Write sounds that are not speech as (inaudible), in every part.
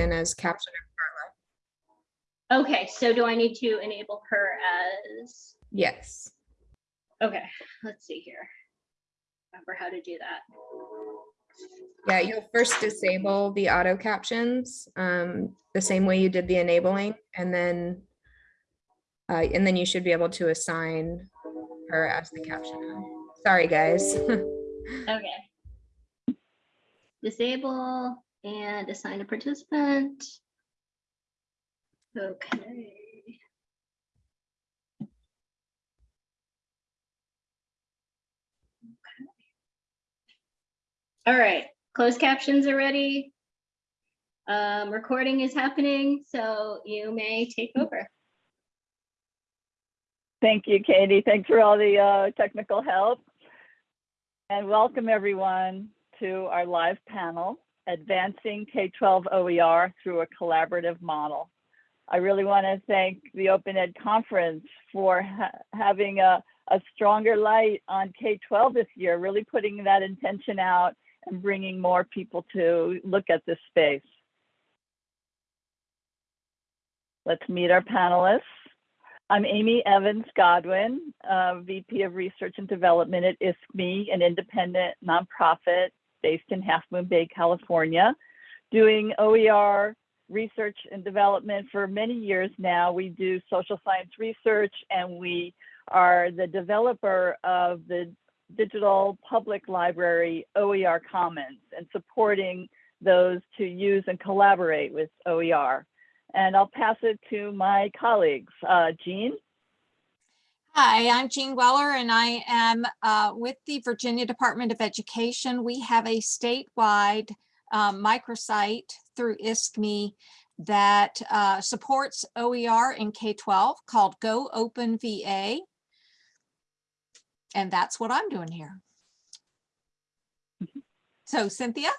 in as caption. Okay, so do I need to enable her as, Yes. okay, let's see here. Remember how to do that. Yeah, you'll first disable the auto captions, um, the same way you did the enabling, and then uh, and then you should be able to assign her as the captioner. Sorry, guys. (laughs) Okay. Disable and assign a participant. Okay. All right, closed captions are ready. Um, recording is happening, so you may take over. Thank you, Katie. Thanks for all the uh, technical help. And welcome everyone to our live panel, Advancing K-12 OER through a Collaborative Model. I really want to thank the Open Ed Conference for ha having a, a stronger light on K-12 this year, really putting that intention out and bringing more people to look at this space. Let's meet our panelists. I'm Amy Evans Godwin, uh, VP of Research and Development at ISKME, an independent nonprofit based in Half Moon Bay, California, doing OER research and development for many years now. We do social science research and we are the developer of the digital public library OER Commons and supporting those to use and collaborate with OER. And I'll pass it to my colleagues. Uh, Jean? Hi, I'm Jean Weller and I am uh, with the Virginia Department of Education. We have a statewide um, microsite through ISKME that uh, supports OER in K-12 called Go Open VA. And that's what I'm doing here. So Cynthia?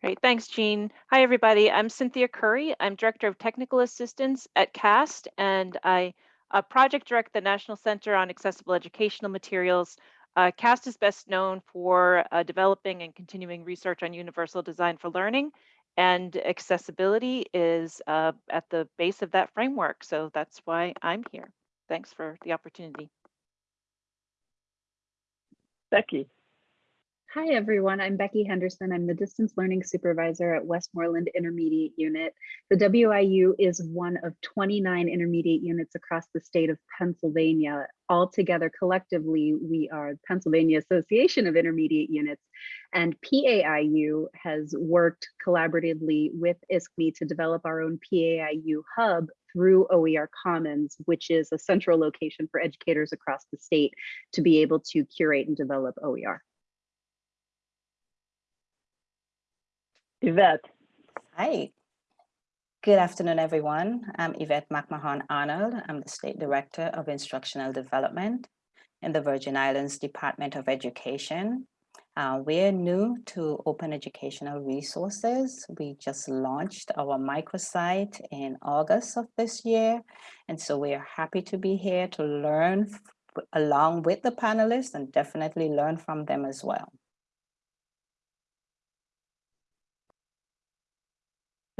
Great, thanks, Jean. Hi, everybody. I'm Cynthia Curry. I'm Director of Technical Assistance at CAST, and I uh, project direct the National Center on Accessible Educational Materials. Uh, CAST is best known for uh, developing and continuing research on universal design for learning, and accessibility is uh, at the base of that framework. So that's why I'm here. Thanks for the opportunity. Becky? Hi, everyone. I'm Becky Henderson. I'm the distance learning supervisor at Westmoreland Intermediate Unit. The WIU is one of 29 intermediate units across the state of Pennsylvania. Altogether, collectively, we are Pennsylvania Association of Intermediate Units. And PAIU has worked collaboratively with ISKME to develop our own PAIU hub through OER Commons, which is a central location for educators across the state to be able to curate and develop OER. Yvette? Hi. Good afternoon, everyone. I'm Yvette McMahon Arnold. I'm the State Director of Instructional Development in the Virgin Islands Department of Education. Uh, we're new to open educational resources. We just launched our microsite in August of this year. And so we're happy to be here to learn along with the panelists and definitely learn from them as well.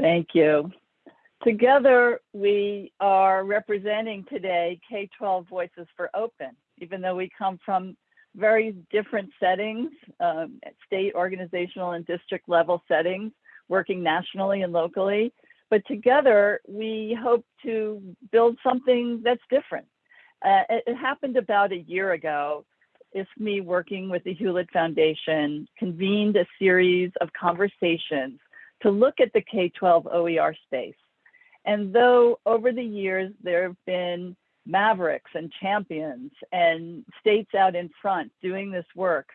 Thank you. Together, we are representing today K-12 Voices for Open, even though we come from very different settings, um, state, organizational, and district level settings, working nationally and locally. But together, we hope to build something that's different. Uh, it, it happened about a year ago. ISKME working with the Hewlett Foundation, convened a series of conversations to look at the K-12 OER space. And though over the years there have been mavericks and champions and states out in front doing this work,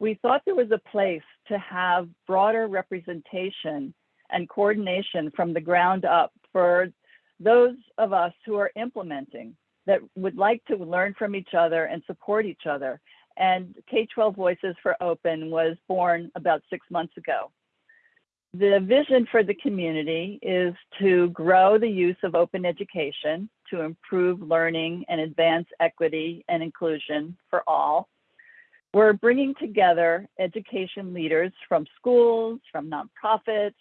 we thought there was a place to have broader representation and coordination from the ground up for those of us who are implementing that would like to learn from each other and support each other. And K-12 Voices for Open was born about six months ago. The vision for the community is to grow the use of open education to improve learning and advance equity and inclusion for all. We're bringing together education leaders from schools, from nonprofits,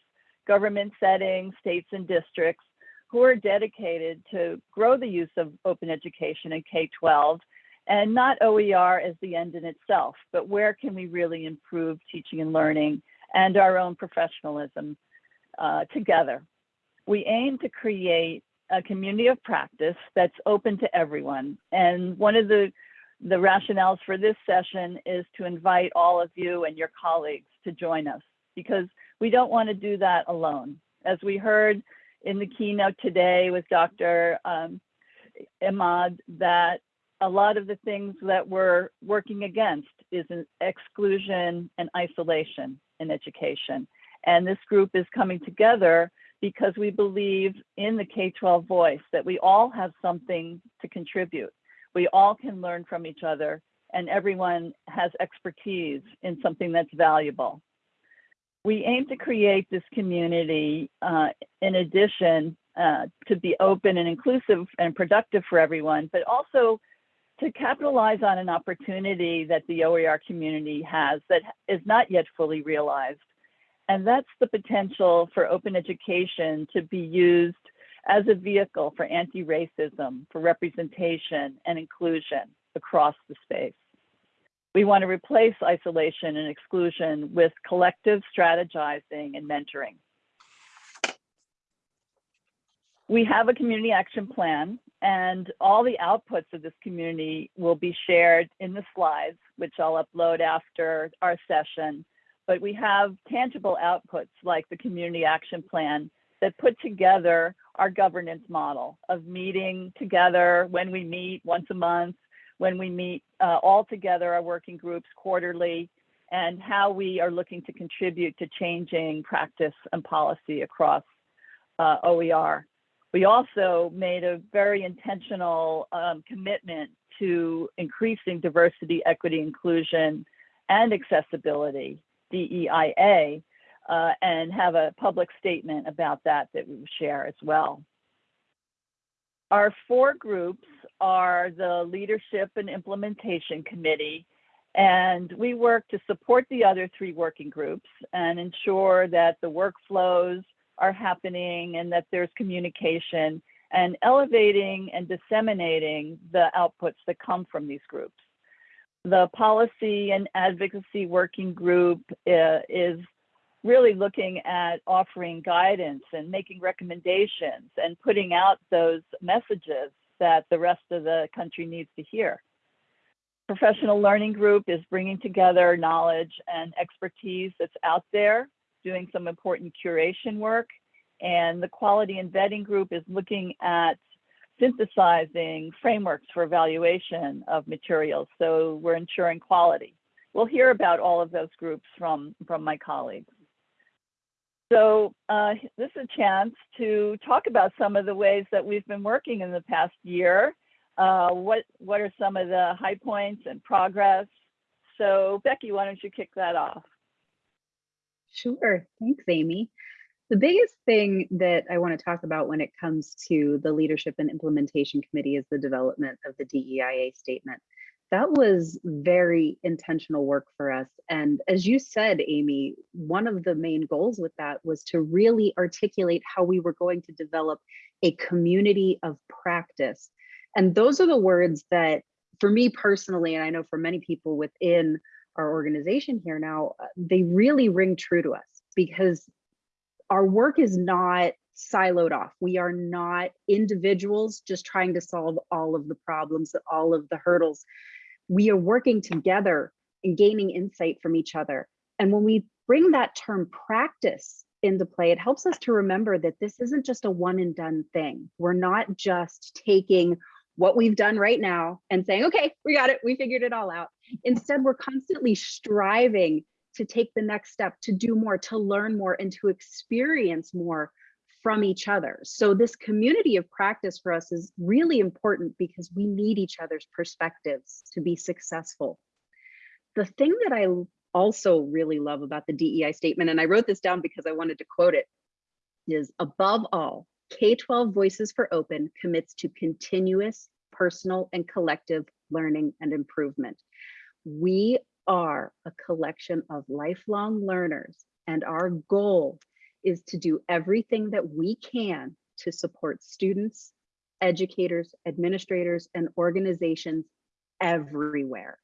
government settings, states and districts who are dedicated to grow the use of open education in K-12 and not OER as the end in itself, but where can we really improve teaching and learning and our own professionalism uh, together. We aim to create a community of practice that's open to everyone. And one of the, the rationales for this session is to invite all of you and your colleagues to join us because we don't want to do that alone. As we heard in the keynote today with Dr. Um, Ahmad, that a lot of the things that we're working against is an exclusion and isolation in education. And this group is coming together because we believe in the K-12 voice, that we all have something to contribute. We all can learn from each other and everyone has expertise in something that's valuable. We aim to create this community uh, in addition uh, to be open and inclusive and productive for everyone, but also to capitalize on an opportunity that the OER community has that is not yet fully realized. And that's the potential for open education to be used as a vehicle for anti-racism, for representation and inclusion across the space. We want to replace isolation and exclusion with collective strategizing and mentoring. We have a community action plan and all the outputs of this community will be shared in the slides, which I'll upload after our session. But we have tangible outputs like the community action plan that put together our governance model of meeting together when we meet once a month, when we meet uh, all together, our working groups quarterly, and how we are looking to contribute to changing practice and policy across uh, OER. We also made a very intentional um, commitment to increasing diversity, equity, inclusion, and accessibility, DEIA, uh, and have a public statement about that that we share as well. Our four groups are the Leadership and Implementation Committee, and we work to support the other three working groups and ensure that the workflows are happening and that there's communication and elevating and disseminating the outputs that come from these groups. The policy and advocacy working group uh, is really looking at offering guidance and making recommendations and putting out those messages that the rest of the country needs to hear. Professional Learning Group is bringing together knowledge and expertise that's out there doing some important curation work. And the quality and vetting group is looking at synthesizing frameworks for evaluation of materials. So we're ensuring quality. We'll hear about all of those groups from, from my colleagues. So uh, this is a chance to talk about some of the ways that we've been working in the past year. Uh, what, what are some of the high points and progress? So Becky, why don't you kick that off? Sure. Thanks, Amy. The biggest thing that I want to talk about when it comes to the Leadership and Implementation Committee is the development of the DEIA statement. That was very intentional work for us. And as you said, Amy, one of the main goals with that was to really articulate how we were going to develop a community of practice. And those are the words that, for me personally, and I know for many people within our organization here now, uh, they really ring true to us because our work is not siloed off. We are not individuals just trying to solve all of the problems, all of the hurdles. We are working together and gaining insight from each other. And when we bring that term practice into play, it helps us to remember that this isn't just a one and done thing. We're not just taking what we've done right now and saying, okay, we got it, we figured it all out. Instead, we're constantly striving to take the next step, to do more, to learn more, and to experience more from each other. So this community of practice for us is really important because we need each other's perspectives to be successful. The thing that I also really love about the DEI statement, and I wrote this down because I wanted to quote it, is above all, K-12 Voices for Open commits to continuous personal and collective learning and improvement. We are a collection of lifelong learners and our goal is to do everything that we can to support students, educators, administrators, and organizations everywhere.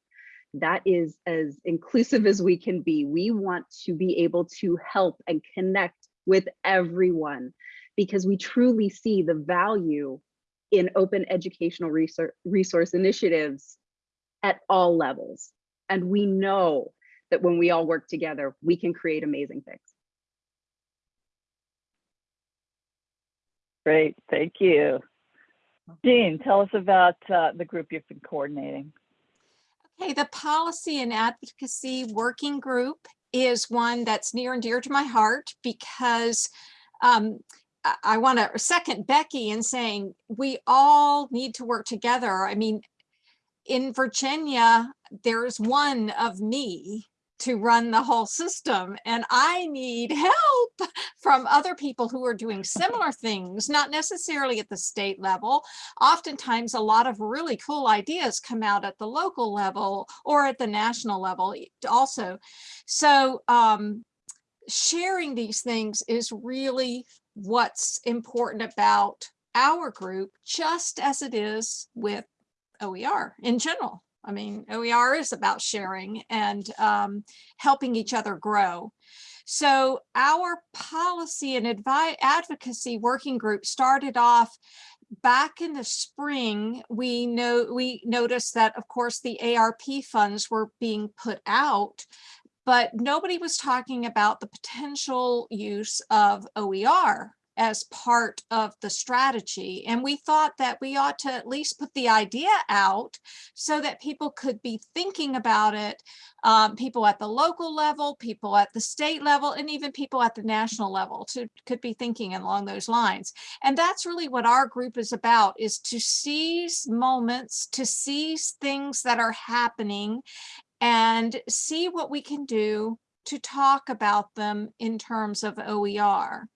That is as inclusive as we can be. We want to be able to help and connect with everyone because we truly see the value in open educational resource, initiatives at all levels. And we know that when we all work together, we can create amazing things. Great, thank you. Jean, tell us about uh, the group you've been coordinating. Okay, the Policy and Advocacy Working Group is one that's near and dear to my heart because um, I, I want to second Becky in saying we all need to work together. I mean, in Virginia, there's one of me to run the whole system and I need help (laughs) from other people who are doing similar things, not necessarily at the state level. Oftentimes a lot of really cool ideas come out at the local level or at the national level also. So um, sharing these things is really what's important about our group, just as it is with OER in general. I mean, OER is about sharing and um, helping each other grow. So our policy and advocacy working group started off back in the spring. We know we noticed that, of course, the ARP funds were being put out, but nobody was talking about the potential use of OER as part of the strategy. And we thought that we ought to at least put the idea out so that people could be thinking about it, um, people at the local level, people at the state level, and even people at the national level to, could be thinking along those lines. And that's really what our group is about, is to seize moments, to seize things that are happening and see what we can do to talk about them in terms of OER.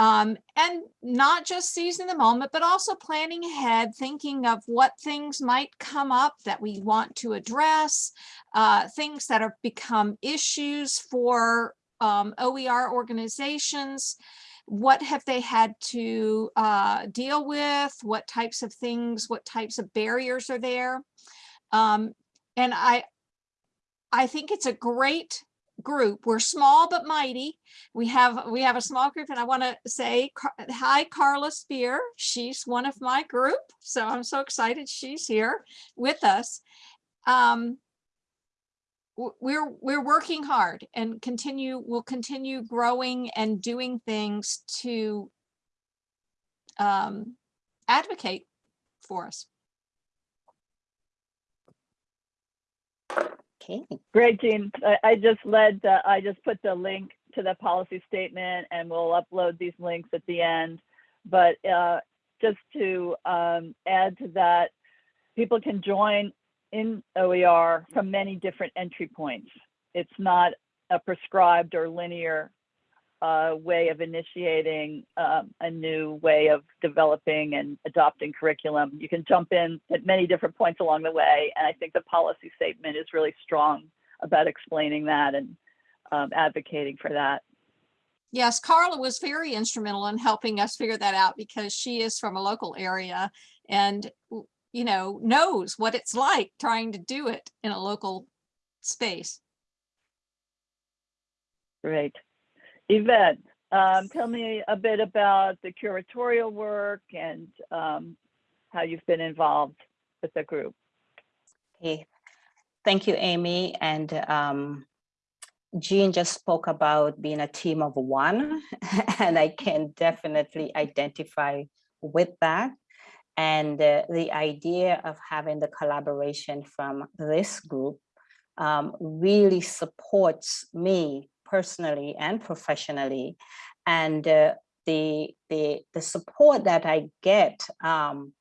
Um, and not just seizing the moment, but also planning ahead, thinking of what things might come up that we want to address, uh, things that have become issues for um, OER organizations. What have they had to uh, deal with? What types of things, what types of barriers are there? Um, and I, I think it's a great group. We're small but mighty. We have we have a small group, and I want to say hi, Carla Spear. She's one of my group, so I'm so excited she's here with us. Um, we're we're working hard and continue. We'll continue growing and doing things to um, advocate for us. Okay. Great, Jean. I, I just led, uh, I just put the link to the policy statement and we'll upload these links at the end. But uh, just to um, add to that, people can join in OER from many different entry points. It's not a prescribed or linear uh, way of initiating um, a new way of developing and adopting curriculum. You can jump in at many different points along the way. And I think the policy statement is really strong about explaining that and um, advocating for that. Yes, Carla was very instrumental in helping us figure that out because she is from a local area and, you know, knows what it's like trying to do it in a local space. Great. Yvette, um, tell me a bit about the curatorial work and um, how you've been involved with the group. Okay. Thank you, Amy. And um, Jean just spoke about being a team of one, (laughs) and I can definitely identify with that. And uh, the idea of having the collaboration from this group um, really supports me personally and professionally. And uh, the, the, the support that I get um,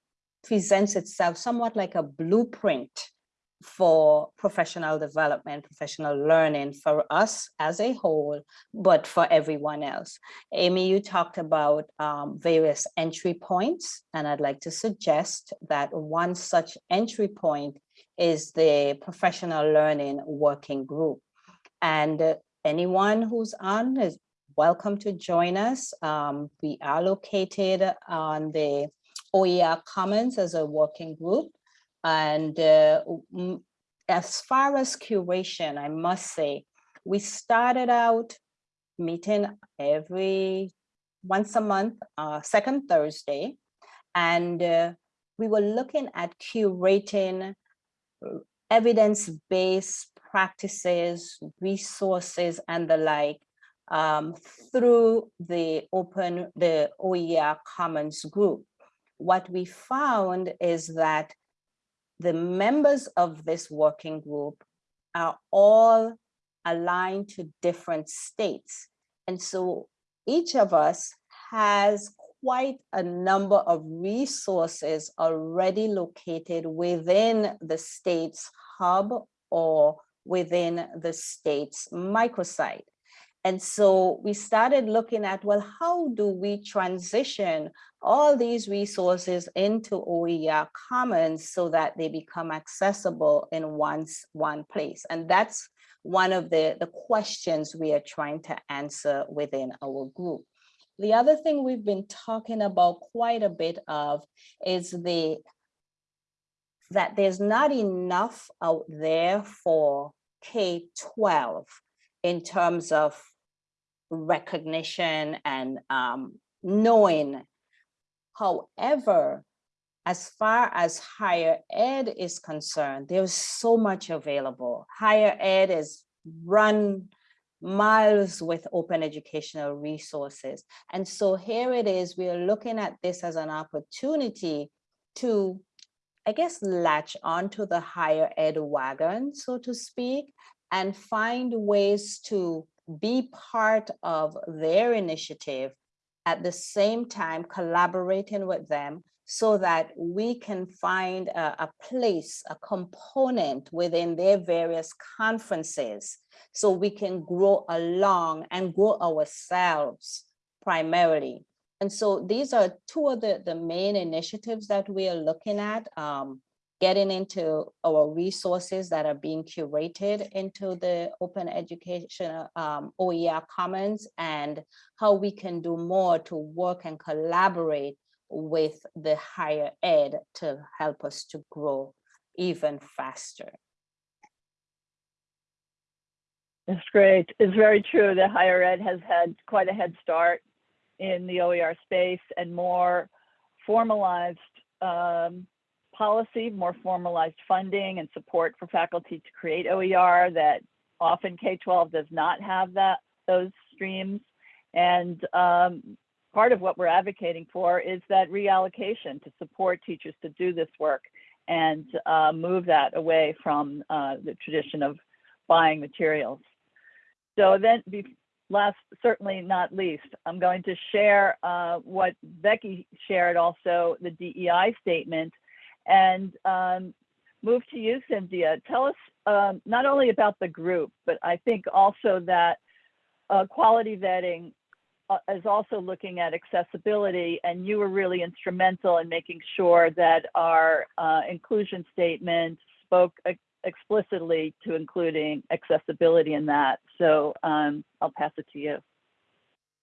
presents itself somewhat like a blueprint for professional development, professional learning for us as a whole, but for everyone else. Amy, you talked about um, various entry points, and I'd like to suggest that one such entry point is the professional learning working group. And uh, anyone who's on is welcome to join us. Um, we are located on the OER Commons as a working group. And uh, as far as curation, I must say, we started out meeting every once a month, uh, second Thursday. And uh, we were looking at curating uh, evidence-based practices, resources, and the like um, through the open, the OER Commons group. What we found is that the members of this working group are all aligned to different states. And so each of us has quite a number of resources already located within the state's hub or within the state's microsite. And so we started looking at, well, how do we transition all these resources into OER Commons so that they become accessible in one, one place? And that's one of the, the questions we are trying to answer within our group. The other thing we've been talking about quite a bit of is the that there's not enough out there for K-12 in terms of recognition and um, knowing. However, as far as higher ed is concerned, there's so much available. Higher ed is run miles with open educational resources. And so here it is, we are looking at this as an opportunity to, I guess, latch onto the higher ed wagon, so to speak, and find ways to be part of their initiative at the same time collaborating with them so that we can find a, a, place, a component within their various conferences so we can grow along and grow ourselves primarily. And so these are two of the, the main initiatives that we are looking at. Um, getting into our resources that are being curated into the open education um, OER Commons and how we can do more to work and collaborate with the higher ed to help us to grow even faster. That's great. It's very true that higher ed has had quite a head start in the OER space and more formalized um, policy, more formalized funding and support for faculty to create OER that often K-12 does not have that those streams. And um, part of what we're advocating for is that reallocation to support teachers to do this work and uh, move that away from uh, the tradition of buying materials. So then, last, certainly not least, I'm going to share uh, what Becky shared also, the DEI statement, and um, move to you, Cynthia. Tell us um, not only about the group, but I think also that uh, quality vetting uh, is also looking at accessibility, and you were really instrumental in making sure that our uh, inclusion statement spoke explicitly to including accessibility in that. So um, I'll pass it to you.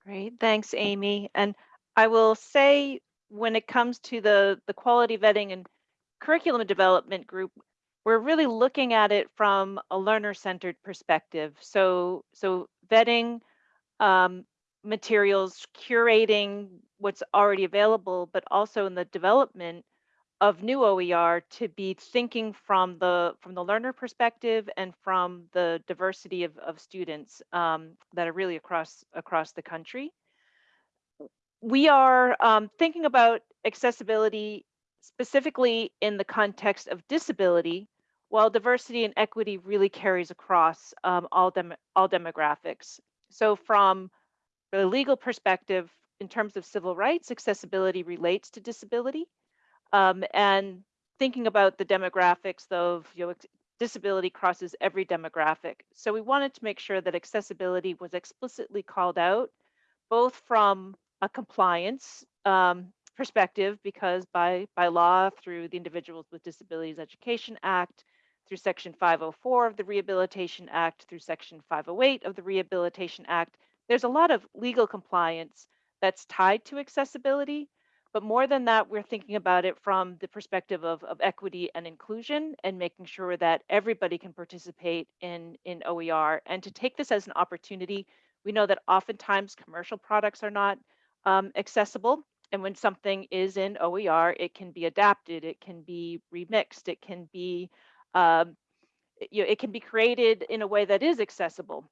Great, thanks, Amy. And I will say, when it comes to the the quality vetting and curriculum development group, we're really looking at it from a learner-centered perspective. So, so vetting um, materials, curating what's already available, but also in the development of new OER to be thinking from the from the learner perspective and from the diversity of, of students um, that are really across across the country. We are um, thinking about accessibility specifically in the context of disability, while diversity and equity really carries across um, all, dem all demographics. So from the legal perspective, in terms of civil rights, accessibility relates to disability. Um, and thinking about the demographics of you know, disability crosses every demographic. So we wanted to make sure that accessibility was explicitly called out, both from a compliance um, perspective because by, by law, through the Individuals with Disabilities Education Act, through Section 504 of the Rehabilitation Act, through Section 508 of the Rehabilitation Act, there's a lot of legal compliance that's tied to accessibility. But more than that, we're thinking about it from the perspective of, of equity and inclusion and making sure that everybody can participate in, in OER and to take this as an opportunity. We know that oftentimes commercial products are not um, accessible. And when something is in OER, it can be adapted, it can be remixed, it can be um, you know, it can be created in a way that is accessible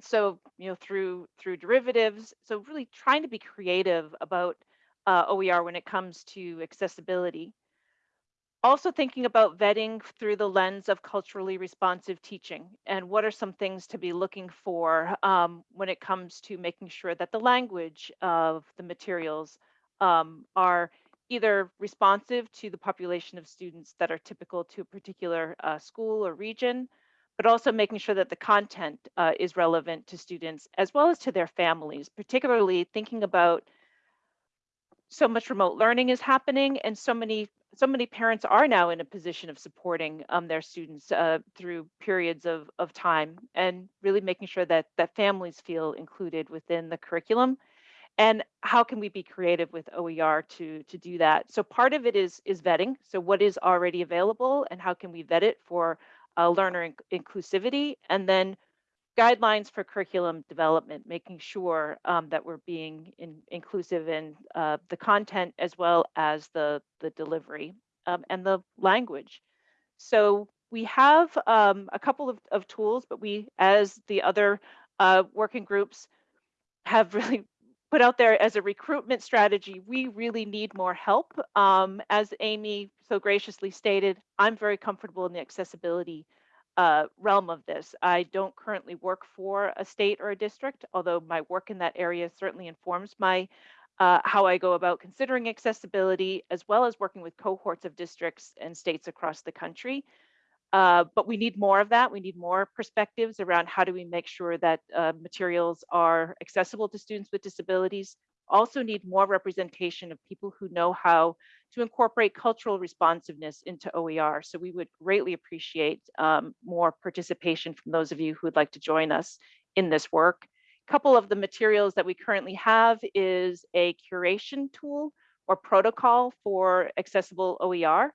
so you know through through derivatives so really trying to be creative about uh, oer when it comes to accessibility. Also thinking about vetting through the lens of culturally responsive teaching and what are some things to be looking for um, when it comes to making sure that the language of the materials um, are either responsive to the population of students that are typical to a particular uh, school or region, but also making sure that the content uh, is relevant to students as well as to their families, particularly thinking about so much remote learning is happening and so many so many parents are now in a position of supporting um, their students uh, through periods of, of time and really making sure that that families feel included within the curriculum and how can we be creative with OER to to do that? So part of it is is vetting. So what is already available and how can we vet it for uh, learner inc- inclusivity, and then guidelines for curriculum development, making sure um, that we're being in, inclusive in uh, the content as well as the the delivery um, and the language. So we have um, a couple of, of tools, but we, as the other uh, working groups, have (laughs) really put out there as a recruitment strategy, we really need more help. Um, as Amy so graciously stated, I'm very comfortable in the accessibility uh, realm of this. I don't currently work for a state or a district, although my work in that area certainly informs my uh, how I go about considering accessibility, as well as working with cohorts of districts and states across the country. Uh, but we need more of that. We need more perspectives around how do we make sure that uh, materials are accessible to students with disabilities. Also need more representation of people who know how to incorporate cultural responsiveness into OER. So we would greatly appreciate um, more participation from those of you who would like to join us in this work. A couple of the materials that we currently have is a curation tool or protocol for accessible OER.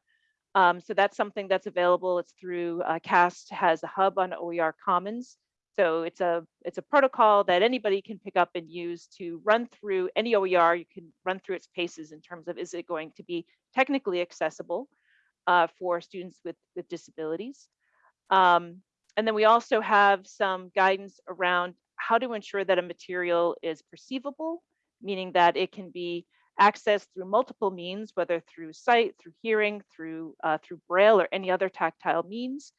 Um, so that's something that's available. It's through uh, CAST has a hub on OER Commons. So it's a it's a protocol that anybody can pick up and use to run through any OER. You can run through its paces in terms of is it going to be technically accessible uh, for students with with disabilities. Um, and then we also have some guidance around how to ensure that a material is perceivable, meaning that it can be accessed through multiple means, whether through sight, through hearing, through, uh, through braille or any other tactile means.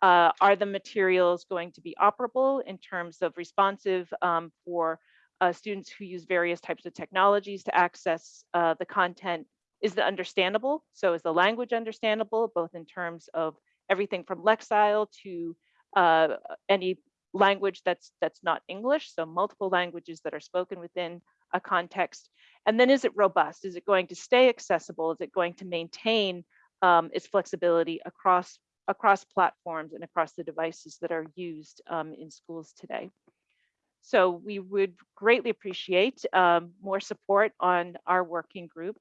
Uh, are the materials going to be operable in terms of responsive um, for uh, students who use various types of technologies to access uh, the content? Is it understandable? So is the language understandable, both in terms of everything from Lexile to uh, any language that's that's not English, so multiple languages that are spoken within a context. And then is it robust? Is it going to stay accessible? Is it going to maintain um, its flexibility across, across platforms and across the devices that are used um, in schools today? So we would greatly appreciate um, more support on our working group.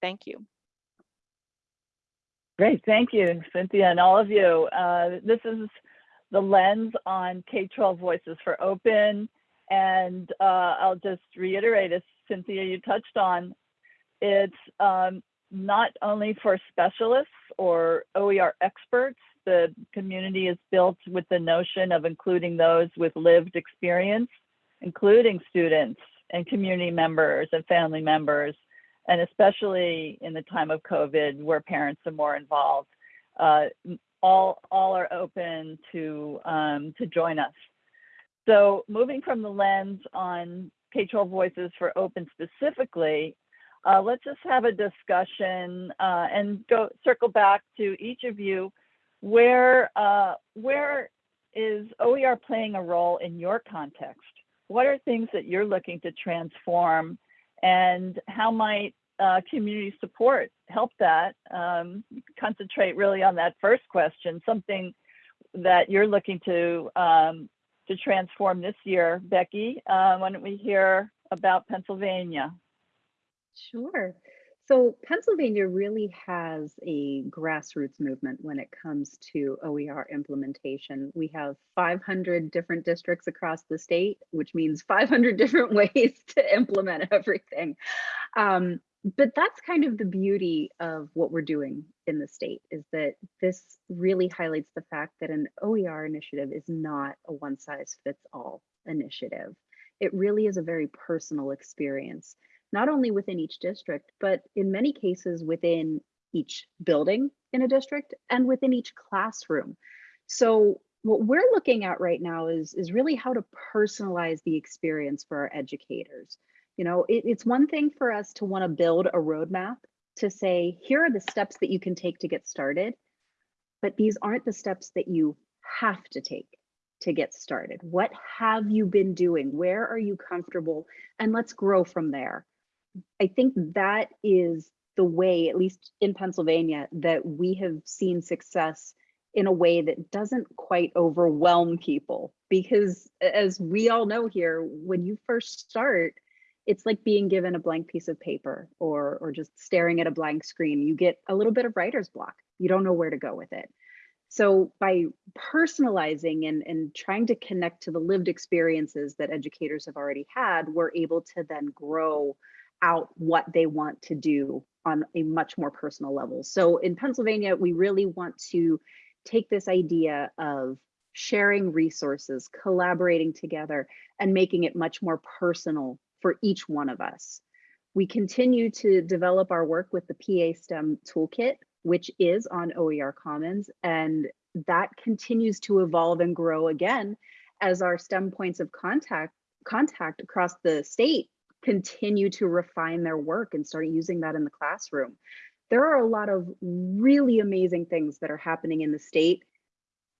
Thank you. Great, thank you, Cynthia, and all of you. Uh, this is the lens on K-12 Voices for Open. And uh, I'll just reiterate, as Cynthia, you touched on, it's um, not only for specialists or OER experts. The community is built with the notion of including those with lived experience, including students and community members and family members, and especially in the time of COVID where parents are more involved. Uh, all, all are open to, um, to join us. So moving from the lens on K-12 Voices for Open specifically, uh, let's just have a discussion uh, and go circle back to each of you. Where, uh, where is OER playing a role in your context? What are things that you're looking to transform and how might uh, community support help that? Um, concentrate really on that first question, something that you're looking to um, to transform this year. Becky, uh, why don't we hear about Pennsylvania? Sure. So Pennsylvania really has a grassroots movement when it comes to OER implementation. We have 500 different districts across the state, which means 500 different (laughs) ways to implement everything. Um, but that's kind of the beauty of what we're doing in the state is that this really highlights the fact that an OER initiative is not a one size fits all initiative. It really is a very personal experience not only within each district, but in many cases within each building in a district and within each classroom. So what we're looking at right now is, is really how to personalize the experience for our educators. You know, it, it's one thing for us to want to build a roadmap to say, here are the steps that you can take to get started, but these aren't the steps that you have to take to get started. What have you been doing? Where are you comfortable? And let's grow from there. I think that is the way, at least in Pennsylvania, that we have seen success in a way that doesn't quite overwhelm people. Because as we all know here, when you first start, it's like being given a blank piece of paper or, or just staring at a blank screen. You get a little bit of writer's block. You don't know where to go with it. So by personalizing and, and trying to connect to the lived experiences that educators have already had, we're able to then grow out what they want to do on a much more personal level. So in Pennsylvania, we really want to take this idea of sharing resources, collaborating together, and making it much more personal for each one of us. We continue to develop our work with the PA STEM toolkit, which is on OER Commons, and that continues to evolve and grow again as our STEM points of contact contact across the state continue to refine their work and start using that in the classroom. There are a lot of really amazing things that are happening in the state,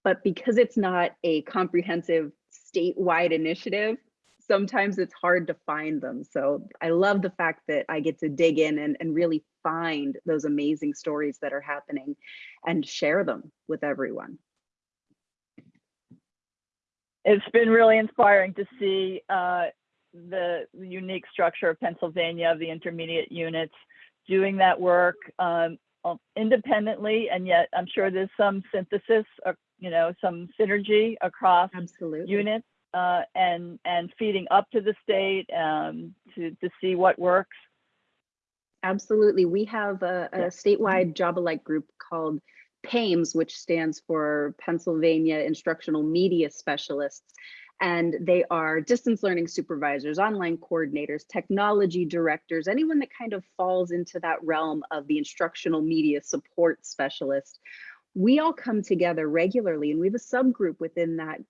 but because it's not a comprehensive statewide initiative, sometimes it's hard to find them. So I love the fact that I get to dig in and, and really find those amazing stories that are happening and share them with everyone. It's been really inspiring to see uh, the unique structure of Pennsylvania, of the intermediate units, doing that work um, independently, and yet I'm sure there's some synthesis, or, you know, some synergy across Absolutely. units uh, and and feeding up to the state um, to to see what works. Absolutely. We have a, a Yeah. statewide job alike group called PAIMS, which stands for Pennsylvania Instructional Media Specialists. And they are distance learning supervisors, online coordinators, technology directors, anyone that kind of falls into that realm of the instructional media support specialist. We all come together regularly and we have a subgroup within that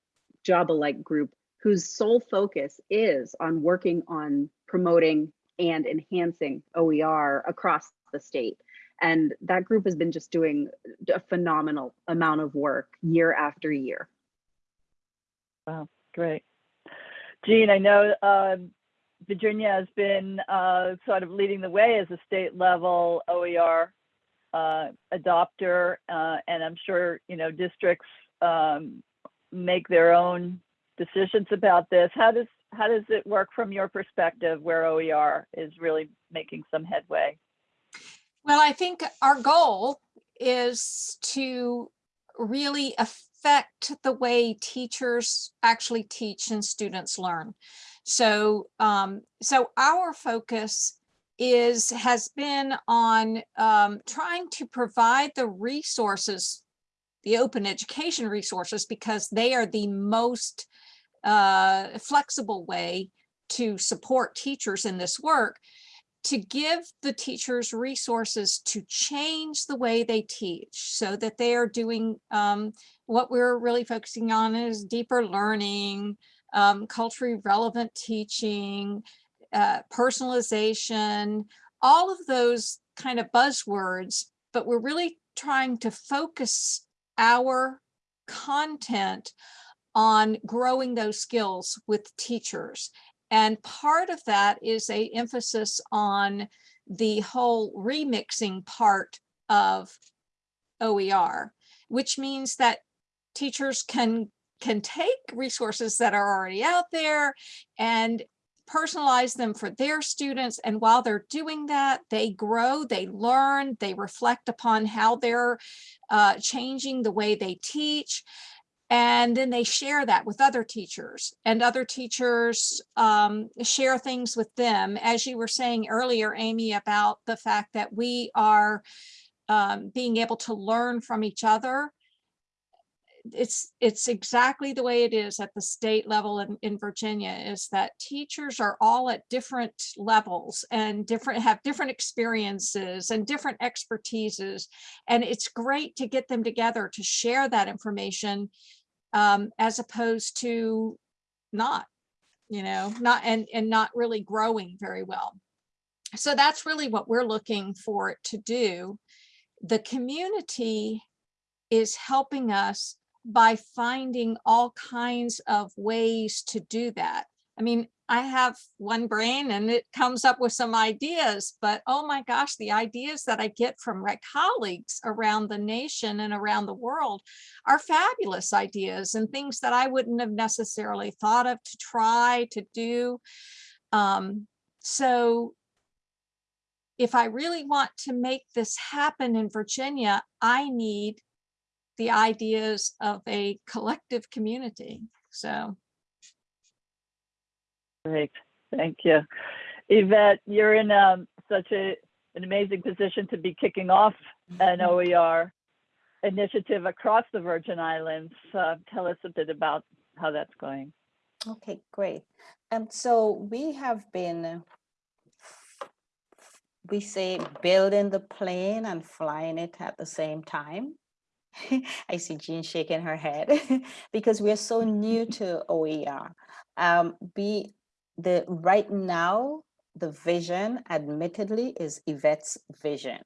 job alike group whose sole focus is on working on promoting and enhancing OER across the state. And that group has been just doing a phenomenal amount of work year after year. Wow, great. Jean, I know uh, Virginia has been uh, sort of leading the way as a state level OER uh, adopter, uh, and I'm sure you know districts um, make their own decisions about this. How does how does it work from your perspective, where OER is really making some headway? Well, I think our goal is to really affect the way teachers actually teach and students learn. So, um, so our focus is has been on um, trying to provide the resources, the open education resources, because they are the most uh, flexible way to support teachers in this work to give the teachers resources to change the way they teach so that they are doing um, what we're really focusing on is deeper learning, um, culturally relevant teaching, uh, personalization, all of those kind of buzzwords, but we're really trying to focus our content on growing those skills with teachers. And part of that is a emphasis on the whole remixing part of OER, which means that teachers can can take resources that are already out there and personalize them for their students. And while they're doing that, they grow, they learn, they reflect upon how they're uh, changing the way they teach. And then they share that with other teachers and other teachers um, share things with them. As you were saying earlier, Amy, about the fact that we are um, being able to learn from each other. It's, it's exactly the way it is at the state level in, in Virginia is that teachers are all at different levels and different, have different experiences and different expertises. And it's great to get them together to share that information um, as opposed to not, you know, not, and, and not really growing very well. So that's really what we're looking for it to do the community is helping us by finding all kinds of ways to do that. I mean, I have one brain and it comes up with some ideas, but oh my gosh, the ideas that I get from my colleagues around the nation and around the world are fabulous ideas and things that I wouldn't have necessarily thought of to try to do. Um, so if I really want to make this happen in Virginia, I need the ideas of a collective community. So Great, thank you. Yvette, you're in um, such a, an amazing position to be kicking off an OER initiative across the Virgin Islands. Uh, Tell us a bit about how that's going. Okay, great. Um, so we have been, we say building the plane and flying it at the same time. (laughs) I see Jean shaking her head (laughs) because we're so new to OER. Um, we, the, right now, the vision admittedly is Yvette's vision.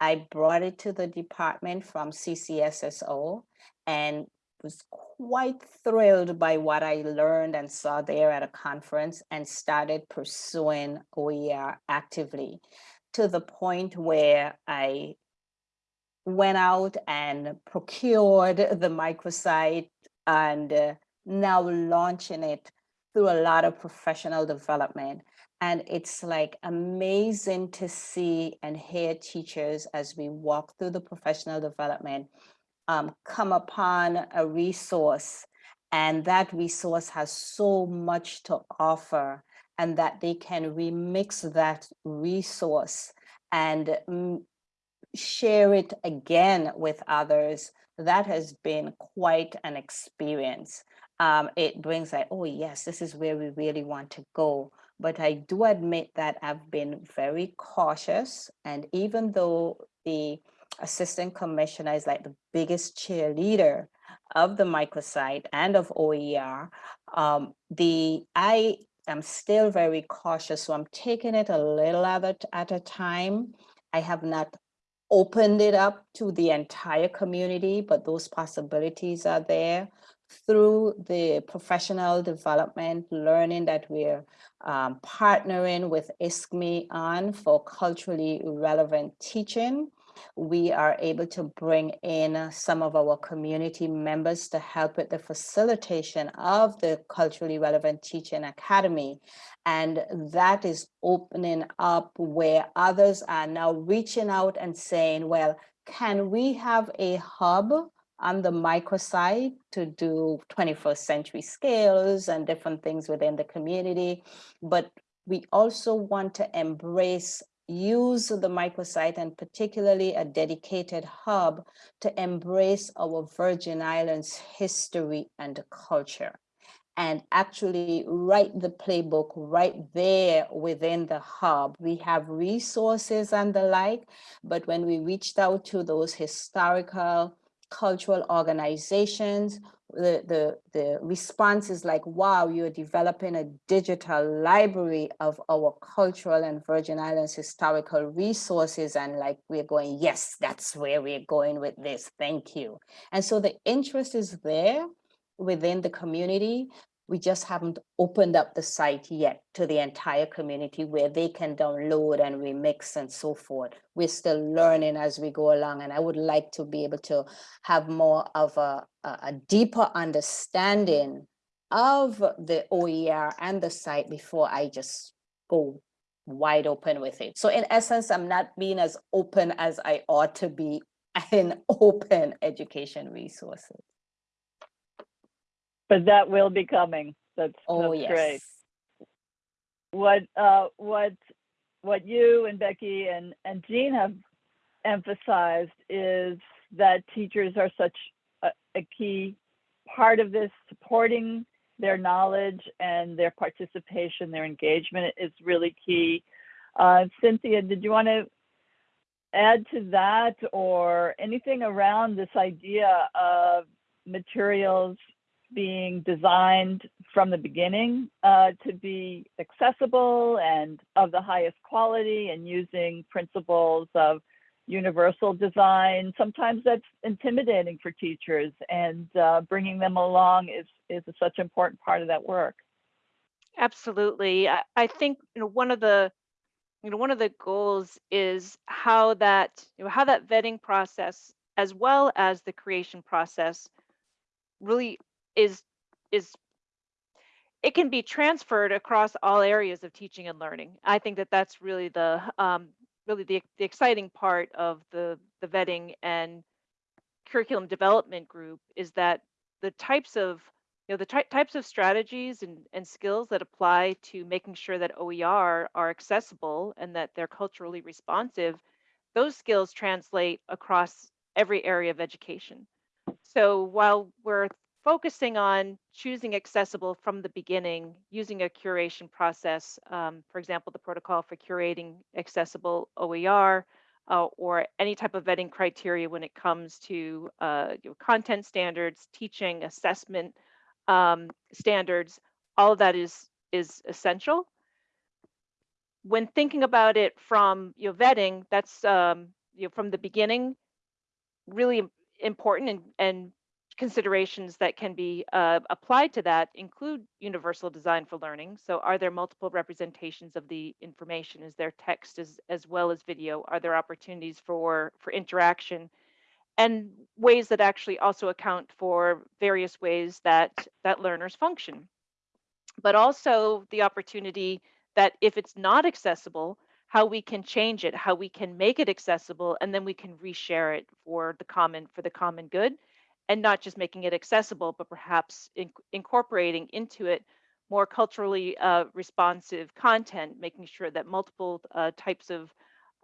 I brought it to the department from CCSSO and was quite thrilled by what I learned and saw there at a conference and started pursuing OER actively to the point where I went out and procured the microsite and uh, now launching it through a lot of professional development. And it's like amazing to see and hear teachers as we walk through the professional development um, come upon a resource and that resource has so much to offer and that they can remix that resource and mm, share it again with others, that has been quite an experience. Um, it brings like, oh yes, this is where we really want to go. But I do admit that I've been very cautious. And even though the assistant commissioner is like the biggest cheerleader of the microsite and of OER, um, the I am still very cautious. So I'm taking it a little at a, at a time. I have not opened it up to the entire community, but those possibilities are there through the professional development, learning that we're um, partnering with ISKME on for culturally relevant teaching. We are able to bring in some of our community members to help with the facilitation of the culturally relevant teaching academy. And that is opening up where others are now reaching out and saying, well, can we have a hub on the microsite to do 21st century scales and different things within the community. But we also want to embrace use the microsite and particularly a dedicated hub to embrace our Virgin Islands history and culture and actually write the playbook right there within the hub. We have resources and the like, but when we reached out to those historical cultural organizations, the, the, the response is like, wow, you're developing a digital library of our cultural and Virgin Islands historical resources. And like, we're going, yes, that's where we're going with this. Thank you. And so the interest is there within the community. We just haven't opened up the site yet to the entire community where they can download and remix and so forth. We're still learning as we go along, and I would like to be able to have more of a, a, deeper understanding of the OER and the site before I just go wide open with it. So in essence, I'm not being as open as I ought to be (laughs) in open education resources. But that will be coming. That's, Oh, that's great. yes. What, uh, what, what you and Becky and, and Jean have emphasized is that teachers are such a, a key part of this, supporting their knowledge and their participation, their engagement is really key. Uh, Cynthia, did you want to add to that or anything around this idea of materials being designed from the beginning uh, to be accessible and of the highest quality and using principles of universal design. Sometimes that's intimidating for teachers and uh, bringing them along is, is such an important part of that work. Absolutely. I, I think, you know, one of the, you know, one of the goals is how that, you know, how that vetting process as well as the creation process really is, is, it can be transferred across all areas of teaching and learning. I think that that's really the, um, really the, the exciting part of the, the vetting and curriculum development group is that the types of you know the ty- types of strategies and, and skills that apply to making sure that OER are accessible and that they're culturally responsive, those skills translate across every area of education. So while we're focusing on choosing accessible from the beginning, using a curation process, um, for example, the protocol for curating accessible OER, uh, or any type of vetting criteria when it comes to uh, you know, content standards, teaching, assessment um, standards, all of that is is essential. When thinking about it from you know, vetting, that's um, you know, from the beginning, really important and, and considerations that can be uh, applied to that include universal design for learning. So are there multiple representations of the information? Is there text as, as well as video? Are there opportunities for, for interaction? And ways that actually also account for various ways that, that learners function. But also the opportunity that if it's not accessible, how we can change it, how we can make it accessible, and then we can reshare it for the common for the common good and not just making it accessible, but perhaps in, incorporating into it more culturally uh, responsive content, making sure that multiple uh, types of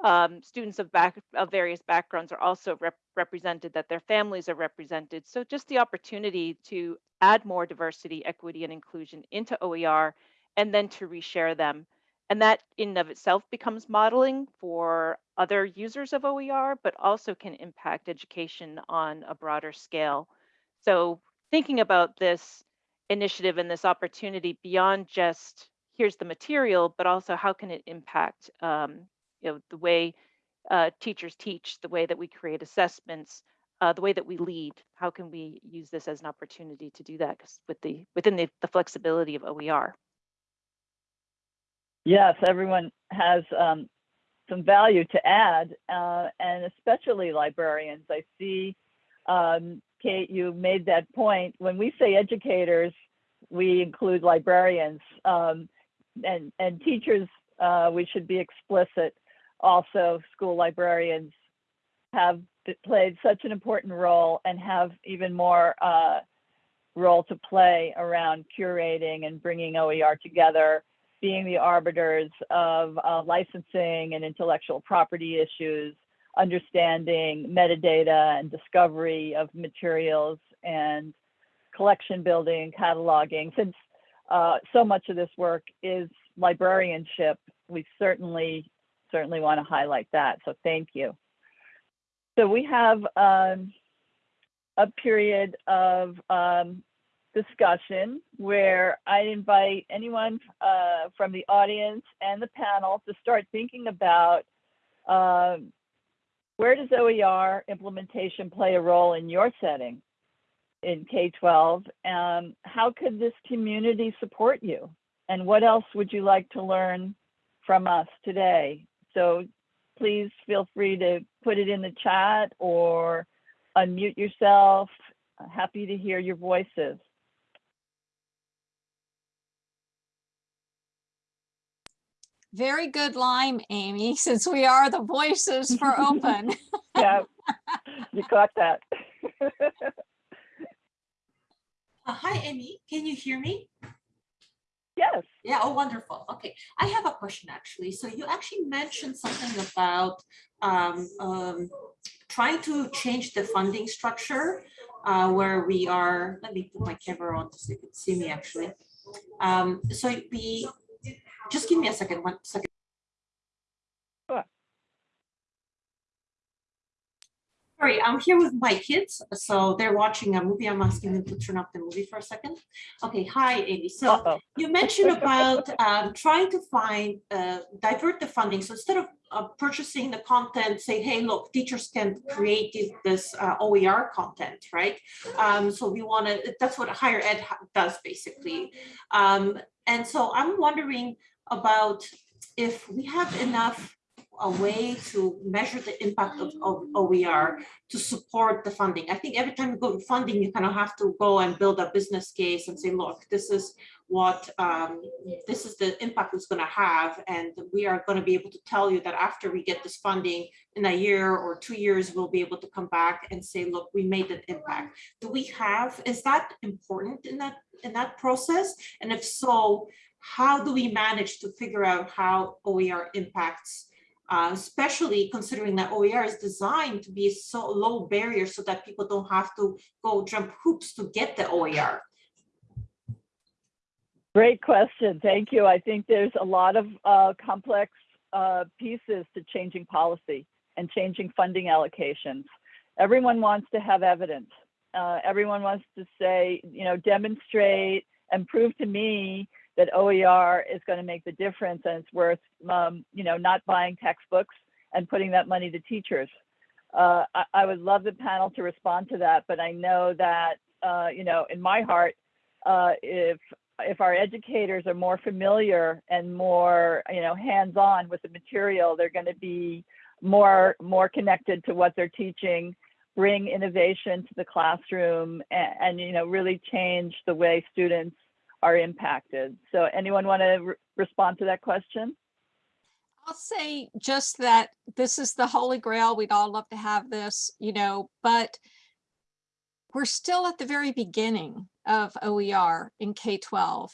um, students of back of various backgrounds are also rep- represented, that their families are represented. So just the opportunity to add more diversity, equity, and inclusion into OER, and then to reshare them. And that in and of itself becomes modeling for other users of OER, but also can impact education on a broader scale. So thinking about this initiative and this opportunity beyond just here's the material, but also how can it impact um, you know, the way uh, teachers teach, the way that we create assessments, uh, the way that we lead. How can we use this as an opportunity to do that with the within the, the flexibility of OER? Yes, everyone has um, some value to add, uh, and especially librarians. I see, um, Kate, you made that point. When we say educators, we include librarians um, and and teachers. Uh, we should be explicit. Also, school librarians have played such an important role and have even more uh, role to play around curating and bringing OER together being the arbiters of uh, licensing and intellectual property issues, understanding metadata and discovery of materials and collection building, cataloging. Since uh, so much of this work is librarianship, we certainly, certainly want to highlight that. So thank you. So we have um, a period of um, discussion where I invite anyone uh, from the audience and the panel to start thinking about um, where does OER implementation play a role in your setting? in K-12. Um, how could this community support you? And what else would you like to learn from us today? So please feel free to put it in the chat or unmute yourself. Happy to hear your voices. Very good line, Amy, (laughs) since we are the voices for (laughs) open. Yeah, you got that. Uh, hi, Amy. Can you hear me? Yes. Yeah, oh, wonderful. Okay, I have a question actually. So you actually mentioned something about um, um, trying to change the funding structure uh, where we are, let me put my camera on so you can see me actually. Um, so we, just give me a second, one second. Sorry, I'm here with my kids, so they're watching a movie. I'm asking them to turn off the movie for a second. Okay, hi, Amy. So Uh-oh. you mentioned about um, trying to find, uh, divert the funding. So instead of uh, purchasing the content, say, hey, look, teachers can create this, this uh, OER content, right? Um, so we want to, that's what higher ed does basically. Um, and so I'm wondering about if we have enough a way to measure the impact of, of OER to support the funding. I think every time you go to funding, you kind of have to go and build a business case and say, look, this is what um, this is the impact it's going to have. And we are going to be able to tell you that after we get this funding in a year or two years, we'll be able to come back and say, look, we made an impact. Do we have, is that important in that in that process? And if so, how do we manage to figure out how OER impacts uh, especially considering that OER is designed to be so low barrier so that people don't have to go jump hoops to get the OER. Great question. Thank you. I think there's a lot of uh, complex uh, pieces to changing policy and changing funding allocations. Everyone wants to have evidence. Uh, everyone wants to say, you know, demonstrate and prove to me that OER is going to make the difference and it's worth, um, you know, not buying textbooks and putting that money to teachers. Uh, I, I would love the panel to respond to that, but I know that, uh, you know, in my heart, uh, if if our educators are more familiar and more, you know, hands-on with the material, they're going to be more more connected to what they're teaching, bring innovation to the classroom, and, and you know, really change the way students are impacted. So, anyone want to re respond to that question? I'll say just that this is the holy grail. We'd all love to have this, you know, but we're still at the very beginning of OER in K-12.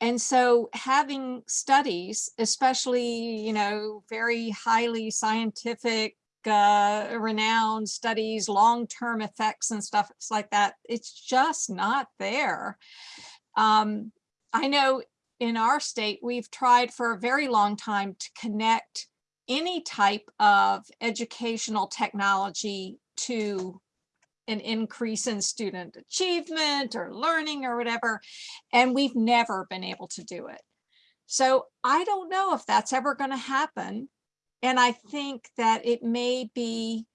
And so having studies, especially, you know, very highly scientific, uh, renowned studies, long-term effects and stuff like that, it's just not there. Um, I know in our state, we've tried for a very long time to connect any type of educational technology to an increase in student achievement or learning or whatever, and we've never been able to do it. So I don't know if that's ever going to happen. And I think that it may be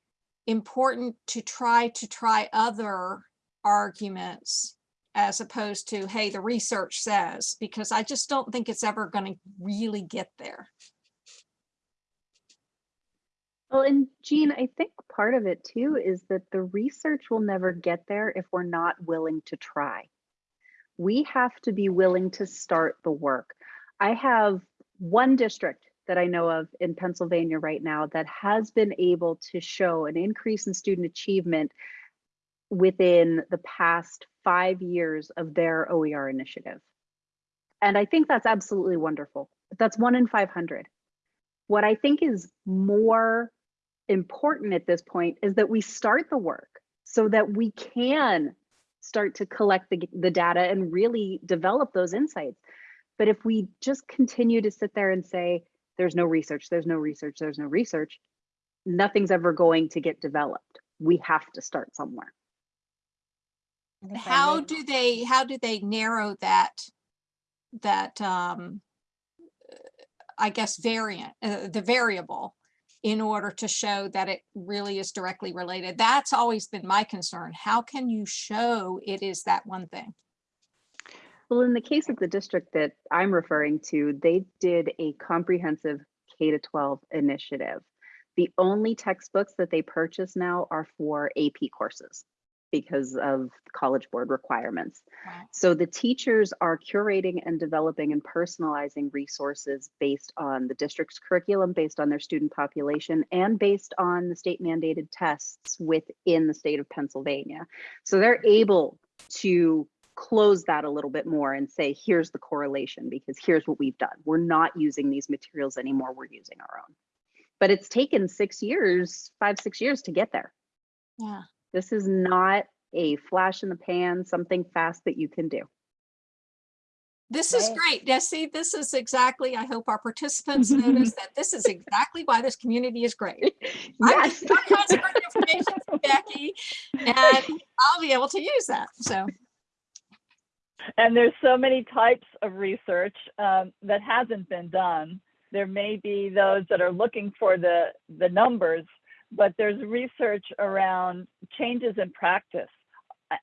important to try to try other arguments as opposed to, hey, the research says, because I just don't think it's ever going to really get there. Well, and Jean, I think part of it too is that the research will never get there if we're not willing to try. We have to be willing to start the work. I have one district that I know of in Pennsylvania right now that has been able to show an increase in student achievement within the past five years of their OER initiative. And I think that's absolutely wonderful. That's one in 500. What I think is more important at this point is that we start the work so that we can start to collect the, the data and really develop those insights. But if we just continue to sit there and say, there's no research, there's no research, there's no research, nothing's ever going to get developed. We have to start somewhere. And if I How do they, how do they narrow that, that, um, I guess variant, uh, the variable? in order to show that it really is directly related. That's always been my concern. How can you show it is that one thing? Well, in the case of the district that I'm referring to, they did a comprehensive K to 12 initiative. The only textbooks that they purchase now are for AP courses because of College Board requirements. Wow. So the teachers are curating and developing and personalizing resources based on the district's curriculum, based on their student population, and based on the state mandated tests within the state of Pennsylvania. So they're able to close that a little bit more and say, here's the correlation because here's what we've done. We're not using these materials anymore. We're using our own. But it's taken six years, five, six years to get there. Yeah. This is not a flash in the pan, something fast that you can do. This is great. Yeah, see, this is exactly, I hope our participants notice (laughs) that this is exactly why this community is great. (laughs) I'm Yes. getting all kinds of great information from Becky and I'll be able to use that. So, And there's so many types of research um, that hasn't been done. There may be those that are looking for the, the numbers, but there's research around changes in practice.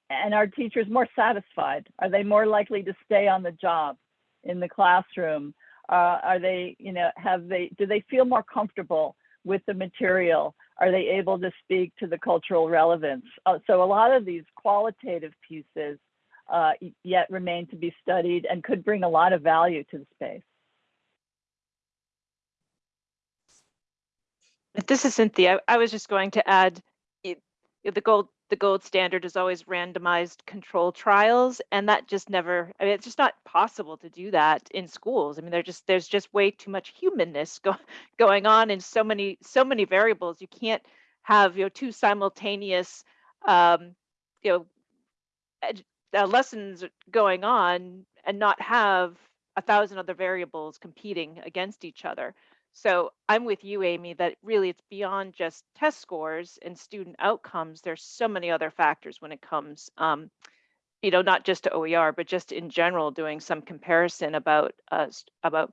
And are teachers more satisfied? Are they more likely to stay on the job in the classroom? Uh, are they, you know, have they, do they feel more comfortable with the material? Are they able to speak to the cultural relevance? Uh, so a lot of these qualitative pieces uh, yet remain to be studied and could bring a lot of value to the space. This is Cynthia. I was just going to add, it, the gold, the gold standard is always randomized control trials, and that just never, I mean, it's just not possible to do that in schools. I mean, there just, there's just way too much humanness go, (laughs) going on in so many, so many variables. You can't have, you know, two simultaneous, um, you know, uh, lessons going on and not have a thousand other variables competing against each other. So I'm with you, Amy, that really it's beyond just test scores and student outcomes. There's so many other factors when it comes, um, you know, not just to OER, but just in general, doing some comparison about uh, about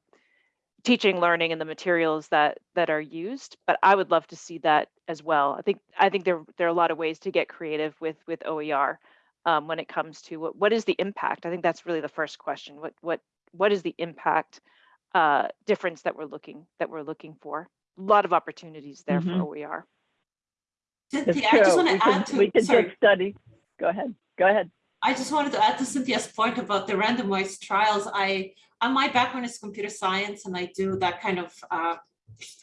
teaching, learning, and the materials that that are used. But I would love to see that as well. I think I think there there are a lot of ways to get creative with with OER um, when it comes to what what is the impact. I think that's really the first question. What what what is the impact? Uh, difference that we're looking that we're looking for. A lot of opportunities there Mhm. for OER. It's Cynthia, I just want We to add to, we could sorry. just study. Go ahead. Go ahead. I just wanted to add to Cynthia's point about the randomized trials. I, uh, my background is computer science and I do that kind of, uh,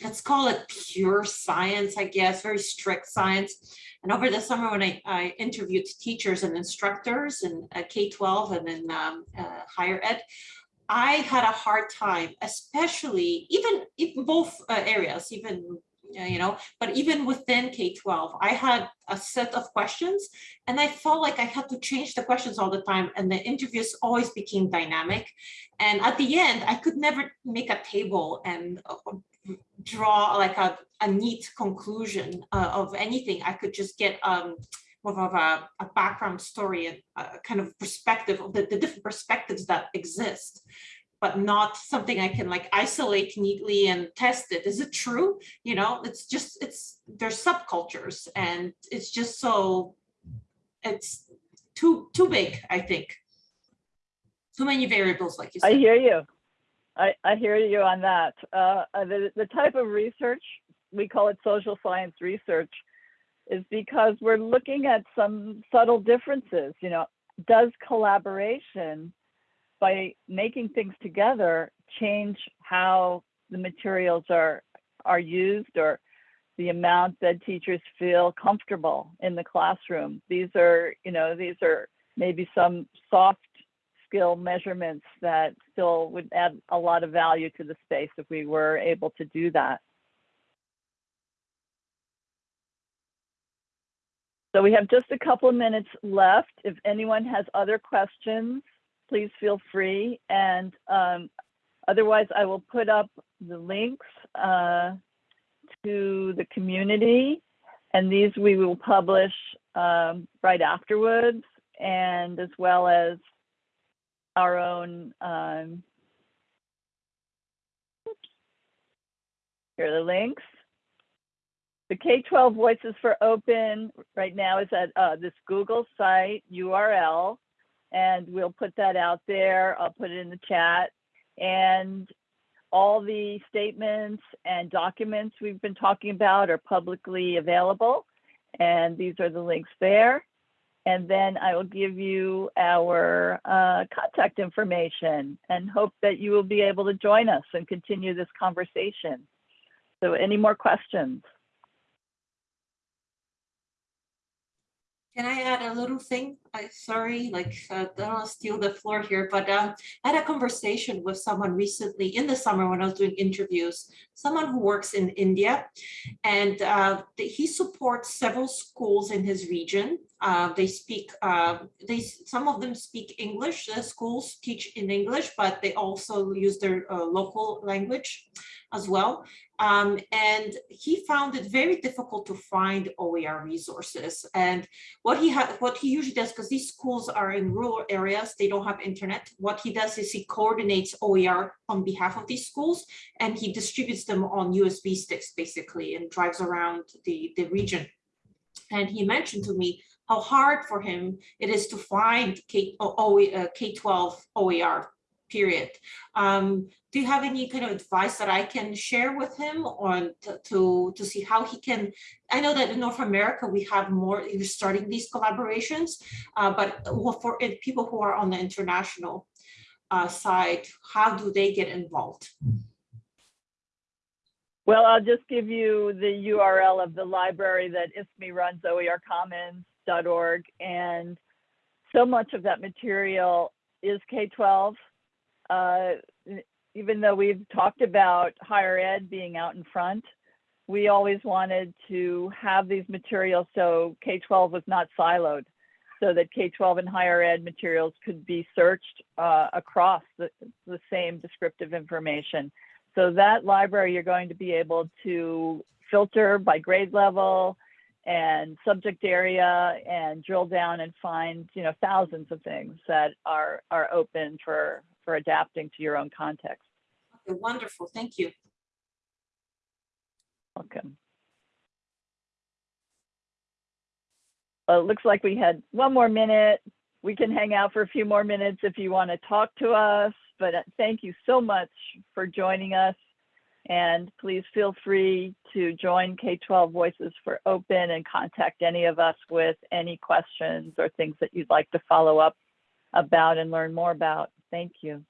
let's call it pure science, I guess, very strict science. And over the summer when I, I interviewed teachers and instructors in uh, K-12 and in um, uh, higher ed, I had a hard time, especially even in both uh, areas, even uh, you know, but even within K-12, I had a set of questions and I felt like I had to change the questions all the time and the interviews always became dynamic. And at the end, I could never make a table and uh, draw like a, a neat conclusion uh, of anything. I could just get um, more of a, a background story and a kind of perspective of the, the different perspectives that exist but not something I can like isolate neatly and test it. Is it true? You know, it's just, it's, there's subcultures and it's just so, it's too, too big, I think. Too many variables, like you said. I hear you. I, I hear you on that. Uh, uh, the, the type of research, we call it social science research, is because we're looking at some subtle differences. You know, does collaboration by making things together change how the materials are are used or the amount that teachers feel comfortable in the classroom these are you know these are maybe some soft skill measurements that still would add a lot of value to the space if we were able to do that so we have just a couple of minutes left if anyone has other questions please feel free. And um, otherwise, I will put up the links uh, to the community. And these we will publish um, right afterwards, and as well as our own. Um, here are the links. The K-12 Voices for Open right now is at uh, this Google site URL, and we'll put that out there. I'll put it in the chat. And all the statements and documents we've been talking about are publicly available. And these are the links there. And then I will give you our uh, contact information and hope that you will be able to join us and continue this conversation. So any more questions? Can I add a little thing? I, sorry, like, uh, don't steal the floor here, but uh, I had a conversation with someone recently in the summer when I was doing interviews, someone who works in India. And uh, he supports several schools in his region. Uh, They speak, uh, they, some of them speak English, the schools teach in English, but they also use their uh, local language as well. Um, And he found it very difficult to find OER resources. And what he what he usually does, because these schools are in rural areas, they don't have internet. What he does is he coordinates OER on behalf of these schools and he distributes them on USB sticks basically and drives around the, the region. And he mentioned to me how hard for him it is to find K, O- uh, K-12 OER, period. Um, do you have any kind of advice that I can share with him on to, to, see how he can, I know that in North America, we have more, you're starting these collaborations, uh, but for people who are on the international uh, side, how do they get involved? Well, I'll just give you the URL of the library that ISKME runs, oercommons.org. And so much of that material is K-12. Uh, even though we've talked about higher ed being out in front, we always wanted to have these materials so K-12 was not siloed, so that K-12 and higher ed materials could be searched uh, across the, the same descriptive information. So that library, you're going to be able to filter by grade level and subject area and drill down and find, you know, thousands of things that are, are open for, for adapting to your own context. Okay, Wonderful, thank you. Welcome. Well, it looks like we had one more minute. We can hang out for a few more minutes if you want to talk to us, but uh, thank you so much for joining us. And please feel free to join K-12 Voices for Open and contact any of us with any questions or things that you'd like to follow up about and learn more about. Thank you.